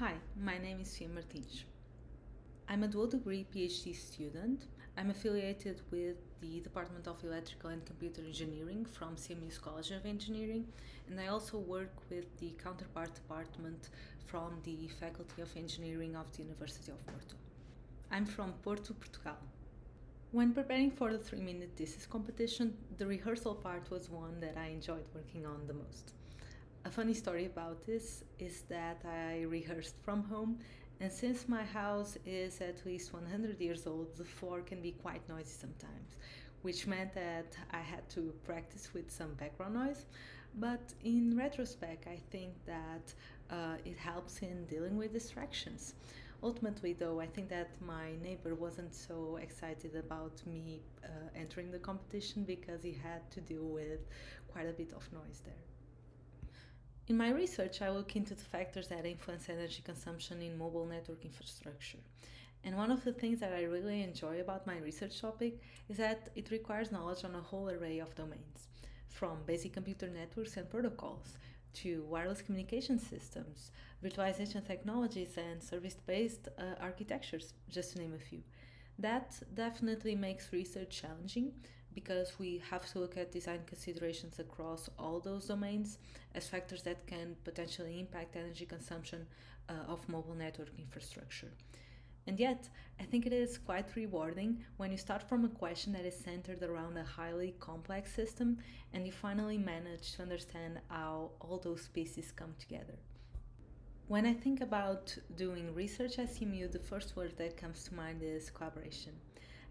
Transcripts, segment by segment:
Hi, my name is Fia Martins. I'm a dual degree PhD student. I'm affiliated with the Department of Electrical and Computer Engineering from CMU's College of Engineering, and I also work with the counterpart department from the Faculty of Engineering of the University of Porto. I'm from Porto, Portugal. When preparing for the three minute thesis competition, the rehearsal part was one that I enjoyed working on the most. A funny story about this is that I rehearsed from home, and since my house is at least 100 years old, the floor can be quite noisy sometimes, which meant that I had to practice with some background noise. But in retrospect, I think that uh, it helps in dealing with distractions. Ultimately, though, I think that my neighbor wasn't so excited about me uh, entering the competition because he had to deal with quite a bit of noise there. In my research, I look into the factors that influence energy consumption in mobile network infrastructure. And one of the things that I really enjoy about my research topic is that it requires knowledge on a whole array of domains, from basic computer networks and protocols to wireless communication systems, virtualization technologies, and service based uh, architectures, just to name a few. That definitely makes research challenging because we have to look at design considerations across all those domains as factors that can potentially impact energy consumption uh, of mobile network infrastructure. And yet, I think it is quite rewarding when you start from a question that is centered around a highly complex system and you finally manage to understand how all those pieces come together. When I think about doing research at CMU, the first word that comes to mind is collaboration.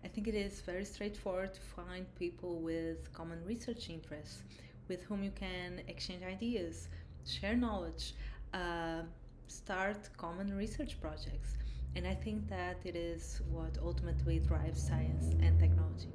I think it is very straightforward to find people with common research interests with whom you can exchange ideas, share knowledge, uh, start common research projects. And I think that it is what ultimately drives science and technology.